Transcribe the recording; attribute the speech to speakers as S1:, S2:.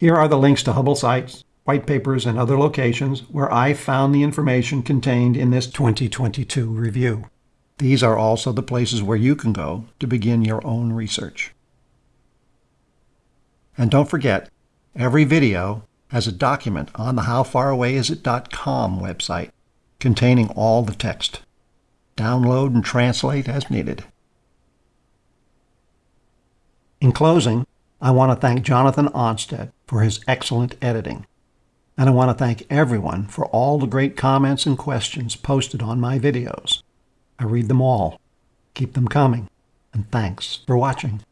S1: Here are the links to Hubble sites, white papers, and other locations where I found the information contained in this 2022 review. These are also the places where you can go to begin your own research. And don't forget, every video has a document on the howfarawayisit.com website containing all the text. Download and translate as needed. In closing, I want to thank Jonathan Onstead for his excellent editing. And I want to thank everyone for all the great comments and questions posted on my videos. I read them all. Keep them coming. And thanks for watching.